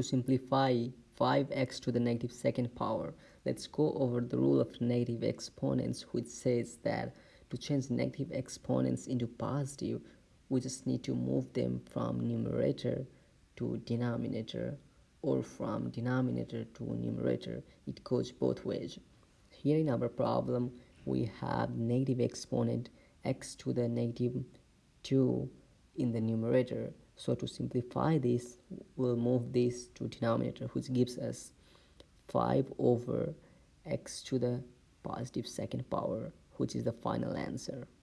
To simplify 5x to the negative second power, let's go over the rule of negative exponents which says that to change negative exponents into positive, we just need to move them from numerator to denominator or from denominator to numerator. It goes both ways. Here in our problem, we have negative exponent x to the negative 2 in the numerator. So to simplify this, we'll move this to denominator, which gives us 5 over x to the positive second power, which is the final answer.